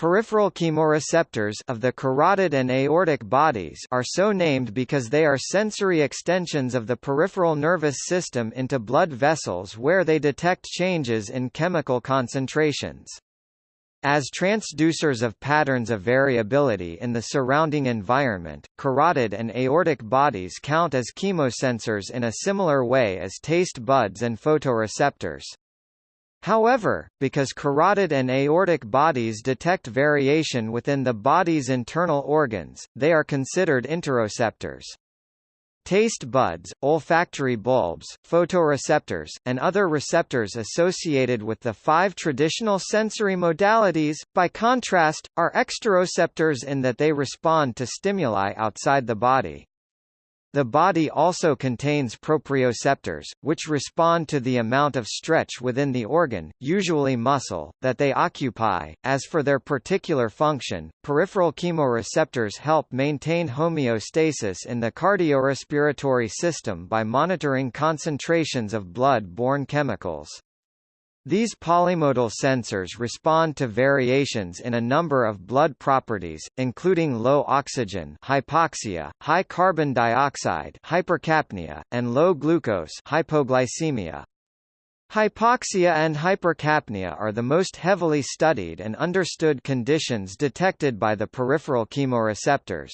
Peripheral chemoreceptors of the carotid and aortic bodies are so named because they are sensory extensions of the peripheral nervous system into blood vessels where they detect changes in chemical concentrations. As transducers of patterns of variability in the surrounding environment, carotid and aortic bodies count as chemosensors in a similar way as taste buds and photoreceptors. However, because carotid and aortic bodies detect variation within the body's internal organs, they are considered interoceptors. Taste buds, olfactory bulbs, photoreceptors, and other receptors associated with the five traditional sensory modalities, by contrast, are exteroceptors in that they respond to stimuli outside the body. The body also contains proprioceptors, which respond to the amount of stretch within the organ, usually muscle, that they occupy. As for their particular function, peripheral chemoreceptors help maintain homeostasis in the cardiorespiratory system by monitoring concentrations of blood-borne chemicals. These polymodal sensors respond to variations in a number of blood properties, including low oxygen hypoxia, high carbon dioxide hypercapnia, and low glucose hypoglycemia. Hypoxia and hypercapnia are the most heavily studied and understood conditions detected by the peripheral chemoreceptors.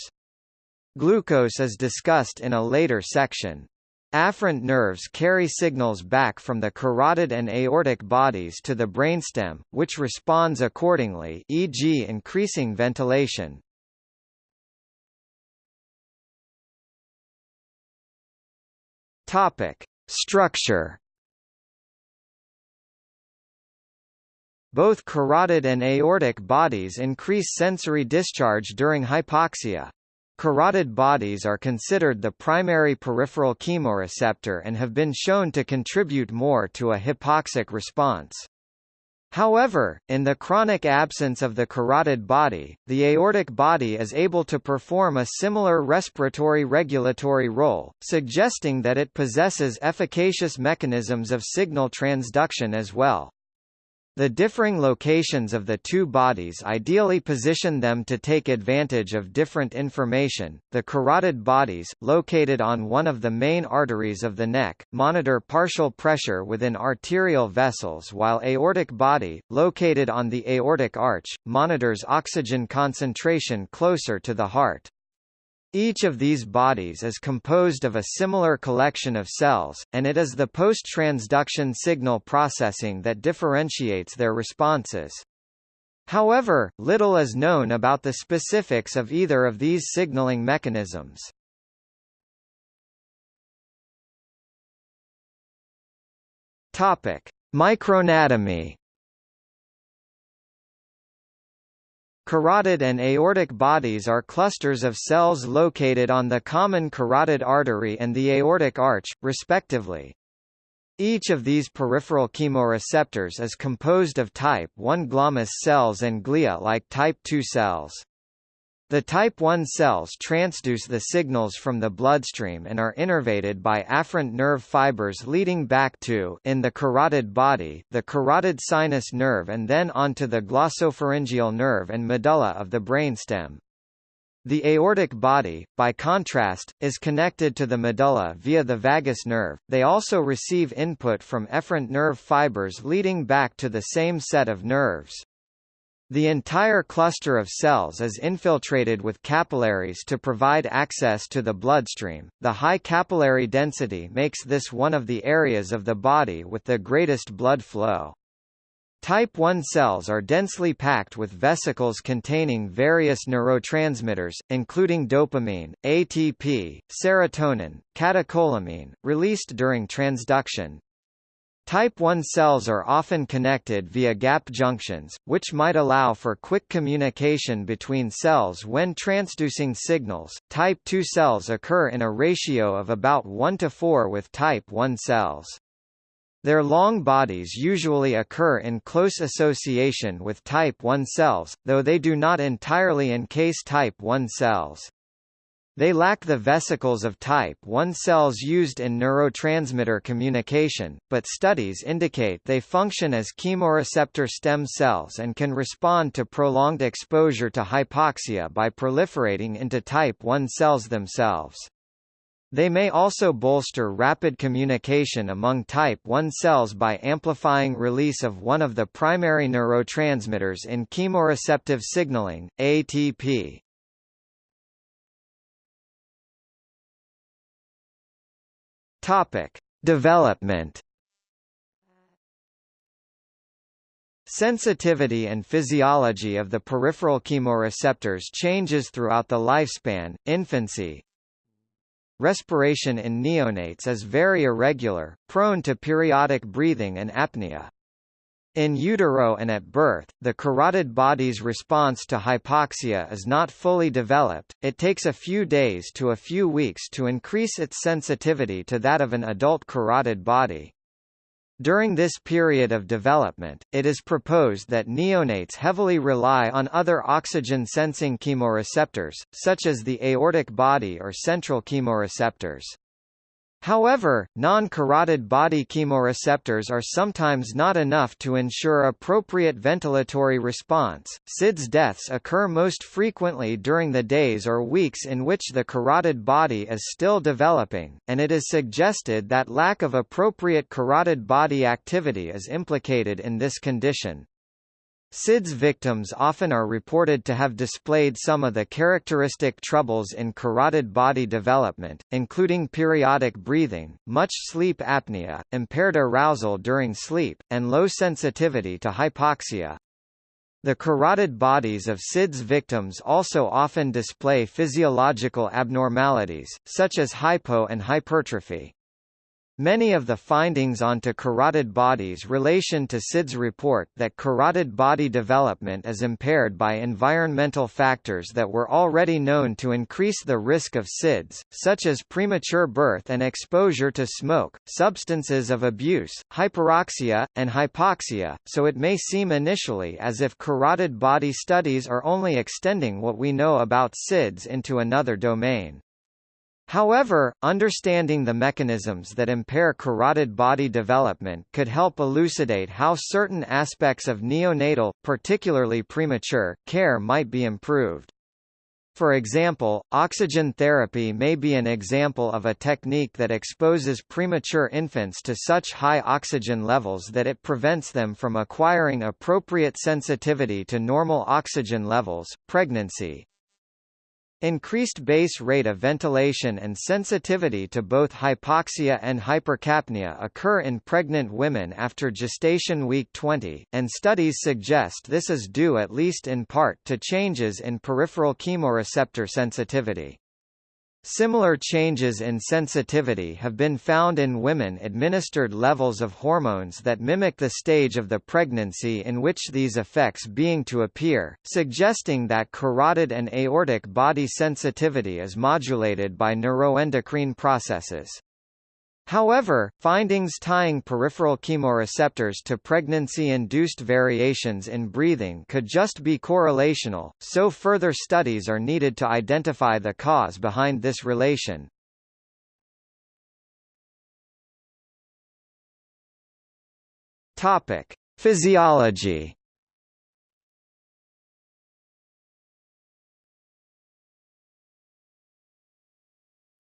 Glucose is discussed in a later section. Afferent nerves carry signals back from the carotid and aortic bodies to the brainstem, which responds accordingly e.g. increasing ventilation. Structure Both carotid and aortic bodies increase sensory discharge during hypoxia. Carotid bodies are considered the primary peripheral chemoreceptor and have been shown to contribute more to a hypoxic response. However, in the chronic absence of the carotid body, the aortic body is able to perform a similar respiratory regulatory role, suggesting that it possesses efficacious mechanisms of signal transduction as well. The differing locations of the two bodies ideally position them to take advantage of different information. The carotid bodies, located on one of the main arteries of the neck, monitor partial pressure within arterial vessels while aortic body, located on the aortic arch, monitors oxygen concentration closer to the heart. Each of these bodies is composed of a similar collection of cells, and it is the post-transduction signal processing that differentiates their responses. However, little is known about the specifics of either of these signaling mechanisms. Topic: Microanatomy Carotid and aortic bodies are clusters of cells located on the common carotid artery and the aortic arch, respectively. Each of these peripheral chemoreceptors is composed of type 1 glomus cells and glia-like type 2 cells. The type 1 cells transduce the signals from the bloodstream and are innervated by afferent nerve fibers leading back to in the carotid body, the carotid sinus nerve and then onto the glossopharyngeal nerve and medulla of the brainstem. The aortic body, by contrast, is connected to the medulla via the vagus nerve. They also receive input from efferent nerve fibers leading back to the same set of nerves. The entire cluster of cells is infiltrated with capillaries to provide access to the bloodstream. The high capillary density makes this one of the areas of the body with the greatest blood flow. Type 1 cells are densely packed with vesicles containing various neurotransmitters, including dopamine, ATP, serotonin, catecholamine, released during transduction, Type 1 cells are often connected via gap junctions, which might allow for quick communication between cells when transducing signals. Type 2 cells occur in a ratio of about 1 to 4 with type 1 cells. Their long bodies usually occur in close association with type 1 cells, though they do not entirely encase type 1 cells. They lack the vesicles of type 1 cells used in neurotransmitter communication, but studies indicate they function as chemoreceptor stem cells and can respond to prolonged exposure to hypoxia by proliferating into type 1 cells themselves. They may also bolster rapid communication among type 1 cells by amplifying release of one of the primary neurotransmitters in chemoreceptive signaling, ATP. Topic: Development. Sensitivity and physiology of the peripheral chemoreceptors changes throughout the lifespan. Infancy. Respiration in neonates is very irregular, prone to periodic breathing and apnea. In utero and at birth, the carotid body's response to hypoxia is not fully developed, it takes a few days to a few weeks to increase its sensitivity to that of an adult carotid body. During this period of development, it is proposed that neonates heavily rely on other oxygen-sensing chemoreceptors, such as the aortic body or central chemoreceptors. However, non-carotid body chemoreceptors are sometimes not enough to ensure appropriate ventilatory response. SIDS deaths occur most frequently during the days or weeks in which the carotid body is still developing, and it is suggested that lack of appropriate carotid body activity is implicated in this condition. SIDS victims often are reported to have displayed some of the characteristic troubles in carotid body development, including periodic breathing, much sleep apnea, impaired arousal during sleep, and low sensitivity to hypoxia. The carotid bodies of SIDS victims also often display physiological abnormalities, such as hypo and hypertrophy. Many of the findings onto carotid bodies relation to SIDS report that carotid body development is impaired by environmental factors that were already known to increase the risk of SIDS, such as premature birth and exposure to smoke, substances of abuse, hyperoxia, and hypoxia, so it may seem initially as if carotid body studies are only extending what we know about SIDS into another domain. However, understanding the mechanisms that impair carotid body development could help elucidate how certain aspects of neonatal, particularly premature, care might be improved. For example, oxygen therapy may be an example of a technique that exposes premature infants to such high oxygen levels that it prevents them from acquiring appropriate sensitivity to normal oxygen levels. Pregnancy, Increased base rate of ventilation and sensitivity to both hypoxia and hypercapnia occur in pregnant women after gestation week 20, and studies suggest this is due at least in part to changes in peripheral chemoreceptor sensitivity. Similar changes in sensitivity have been found in women administered levels of hormones that mimic the stage of the pregnancy in which these effects being to appear, suggesting that carotid and aortic body sensitivity is modulated by neuroendocrine processes. However, findings tying peripheral chemoreceptors to pregnancy-induced variations in breathing could just be correlational, so further studies are needed to identify the cause behind this relation. Topic: Physiology.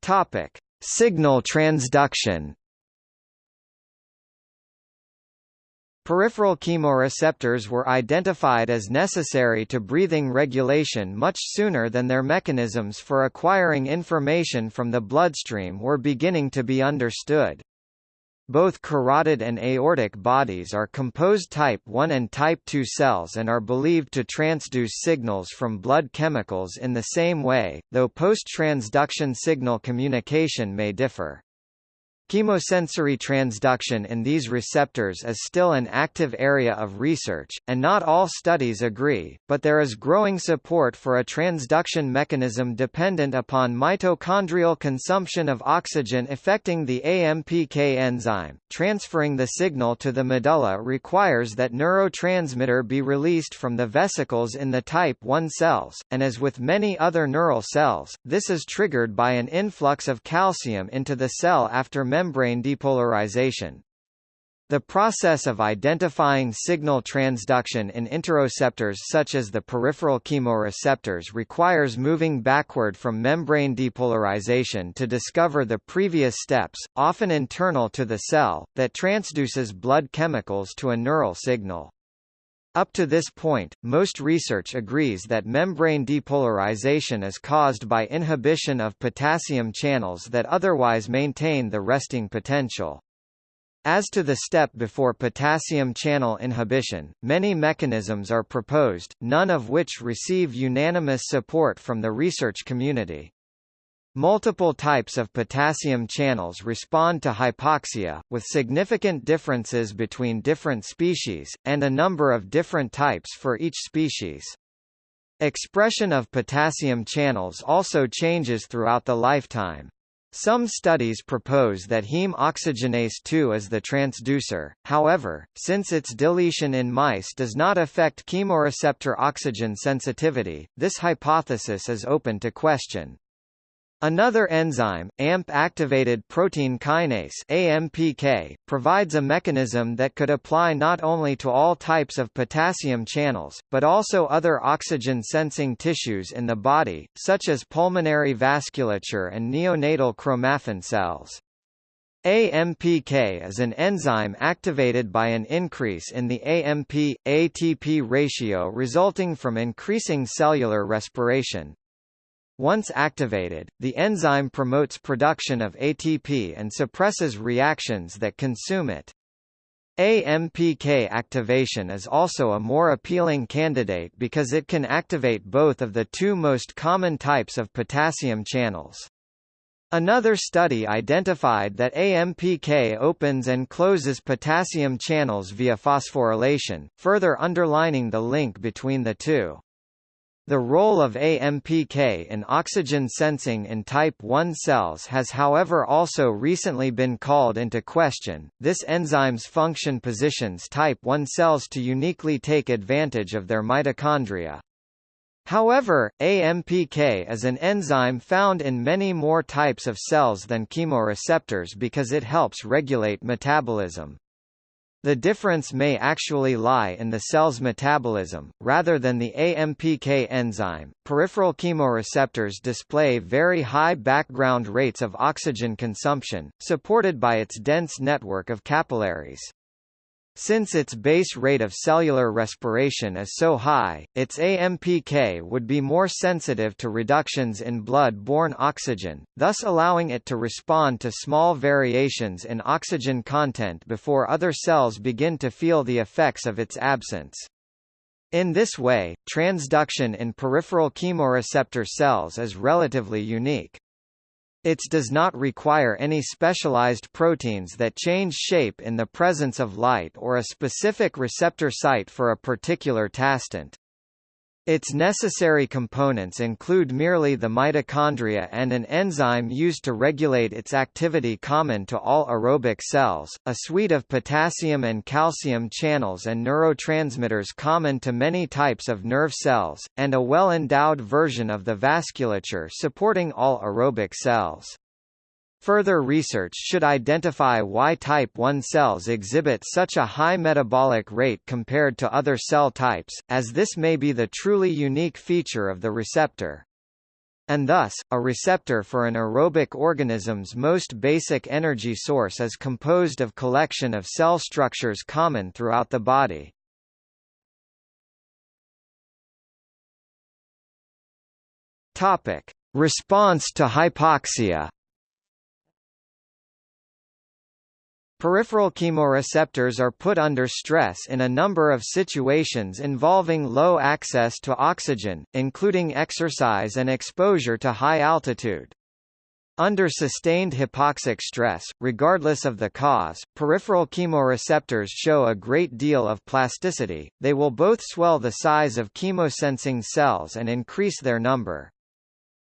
Topic: Signal transduction Peripheral chemoreceptors were identified as necessary to breathing regulation much sooner than their mechanisms for acquiring information from the bloodstream were beginning to be understood. Both carotid and aortic bodies are composed type 1 and type 2 cells and are believed to transduce signals from blood chemicals in the same way, though post-transduction signal communication may differ. Chemosensory transduction in these receptors is still an active area of research, and not all studies agree, but there is growing support for a transduction mechanism dependent upon mitochondrial consumption of oxygen affecting the AMPK enzyme. Transferring the signal to the medulla requires that neurotransmitter be released from the vesicles in the type 1 cells, and as with many other neural cells, this is triggered by an influx of calcium into the cell after membrane depolarization. The process of identifying signal transduction in interoceptors such as the peripheral chemoreceptors requires moving backward from membrane depolarization to discover the previous steps, often internal to the cell, that transduces blood chemicals to a neural signal. Up to this point, most research agrees that membrane depolarization is caused by inhibition of potassium channels that otherwise maintain the resting potential. As to the step before potassium channel inhibition, many mechanisms are proposed, none of which receive unanimous support from the research community. Multiple types of potassium channels respond to hypoxia, with significant differences between different species, and a number of different types for each species. Expression of potassium channels also changes throughout the lifetime. Some studies propose that heme oxygenase 2 is the transducer, however, since its deletion in mice does not affect chemoreceptor oxygen sensitivity, this hypothesis is open to question. Another enzyme, AMP-activated protein kinase AMPK, provides a mechanism that could apply not only to all types of potassium channels, but also other oxygen-sensing tissues in the body, such as pulmonary vasculature and neonatal chromaffin cells. AMPK is an enzyme activated by an increase in the AMP-ATP ratio resulting from increasing cellular respiration. Once activated, the enzyme promotes production of ATP and suppresses reactions that consume it. AMPK activation is also a more appealing candidate because it can activate both of the two most common types of potassium channels. Another study identified that AMPK opens and closes potassium channels via phosphorylation, further underlining the link between the two. The role of AMPK in oxygen sensing in type 1 cells has however also recently been called into question. This enzyme's function positions type 1 cells to uniquely take advantage of their mitochondria. However, AMPK is an enzyme found in many more types of cells than chemoreceptors because it helps regulate metabolism. The difference may actually lie in the cell's metabolism, rather than the AMPK enzyme. Peripheral chemoreceptors display very high background rates of oxygen consumption, supported by its dense network of capillaries. Since its base rate of cellular respiration is so high, its AMPK would be more sensitive to reductions in blood-borne oxygen, thus allowing it to respond to small variations in oxygen content before other cells begin to feel the effects of its absence. In this way, transduction in peripheral chemoreceptor cells is relatively unique. It does not require any specialized proteins that change shape in the presence of light or a specific receptor site for a particular tastant. Its necessary components include merely the mitochondria and an enzyme used to regulate its activity common to all aerobic cells, a suite of potassium and calcium channels and neurotransmitters common to many types of nerve cells, and a well-endowed version of the vasculature supporting all aerobic cells. Further research should identify why type 1 cells exhibit such a high metabolic rate compared to other cell types, as this may be the truly unique feature of the receptor. And thus, a receptor for an aerobic organism's most basic energy source is composed of collection of cell structures common throughout the body. Topic: Response to hypoxia. Peripheral chemoreceptors are put under stress in a number of situations involving low access to oxygen, including exercise and exposure to high altitude. Under sustained hypoxic stress, regardless of the cause, peripheral chemoreceptors show a great deal of plasticity, they will both swell the size of chemosensing cells and increase their number.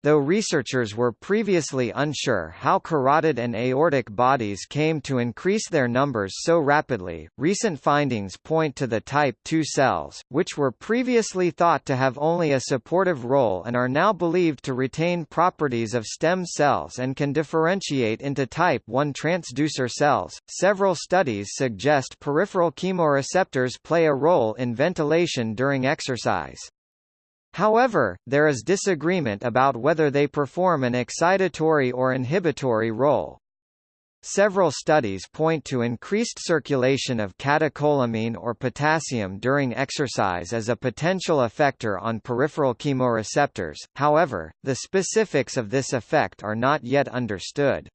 Though researchers were previously unsure how carotid and aortic bodies came to increase their numbers so rapidly, recent findings point to the type II cells, which were previously thought to have only a supportive role and are now believed to retain properties of stem cells and can differentiate into type I transducer cells. Several studies suggest peripheral chemoreceptors play a role in ventilation during exercise. However, there is disagreement about whether they perform an excitatory or inhibitory role. Several studies point to increased circulation of catecholamine or potassium during exercise as a potential effector on peripheral chemoreceptors, however, the specifics of this effect are not yet understood.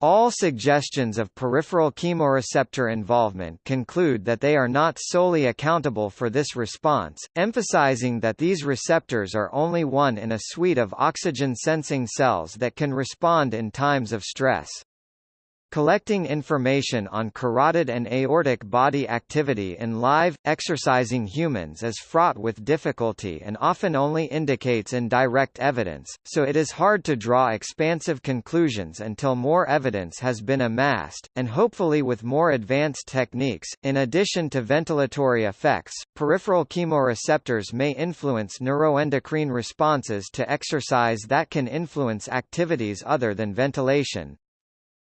All suggestions of peripheral chemoreceptor involvement conclude that they are not solely accountable for this response, emphasizing that these receptors are only one in a suite of oxygen-sensing cells that can respond in times of stress. Collecting information on carotid and aortic body activity in live, exercising humans is fraught with difficulty and often only indicates indirect evidence, so it is hard to draw expansive conclusions until more evidence has been amassed, and hopefully with more advanced techniques. In addition to ventilatory effects, peripheral chemoreceptors may influence neuroendocrine responses to exercise that can influence activities other than ventilation.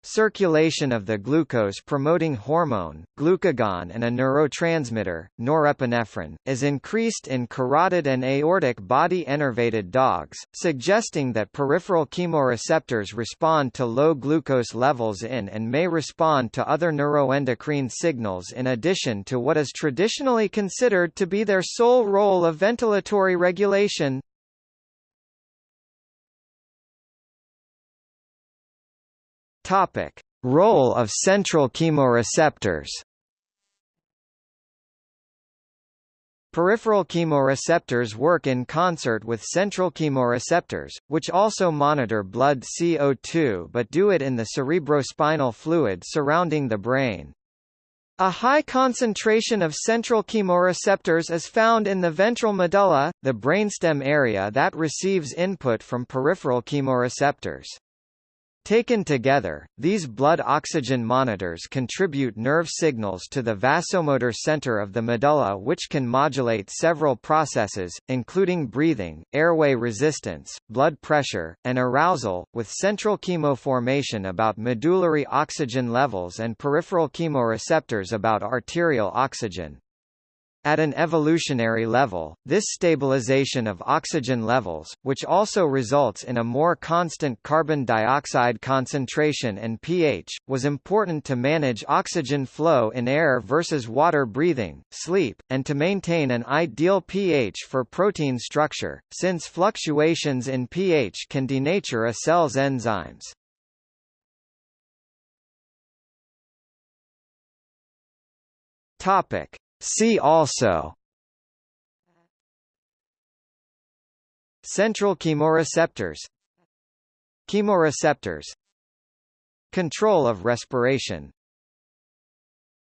Circulation of the glucose-promoting hormone, glucagon and a neurotransmitter, norepinephrine, is increased in carotid and aortic body innervated dogs, suggesting that peripheral chemoreceptors respond to low glucose levels in and may respond to other neuroendocrine signals in addition to what is traditionally considered to be their sole role of ventilatory regulation. Topic: Role of central chemoreceptors. Peripheral chemoreceptors work in concert with central chemoreceptors, which also monitor blood CO2 but do it in the cerebrospinal fluid surrounding the brain. A high concentration of central chemoreceptors is found in the ventral medulla, the brainstem area that receives input from peripheral chemoreceptors. Taken together, these blood oxygen monitors contribute nerve signals to the vasomotor center of the medulla which can modulate several processes, including breathing, airway resistance, blood pressure, and arousal, with central chemoformation about medullary oxygen levels and peripheral chemoreceptors about arterial oxygen. At an evolutionary level, this stabilization of oxygen levels, which also results in a more constant carbon dioxide concentration and pH, was important to manage oxygen flow in air versus water breathing, sleep, and to maintain an ideal pH for protein structure, since fluctuations in pH can denature a cell's enzymes. Topic. See also Central chemoreceptors Chemoreceptors Control of respiration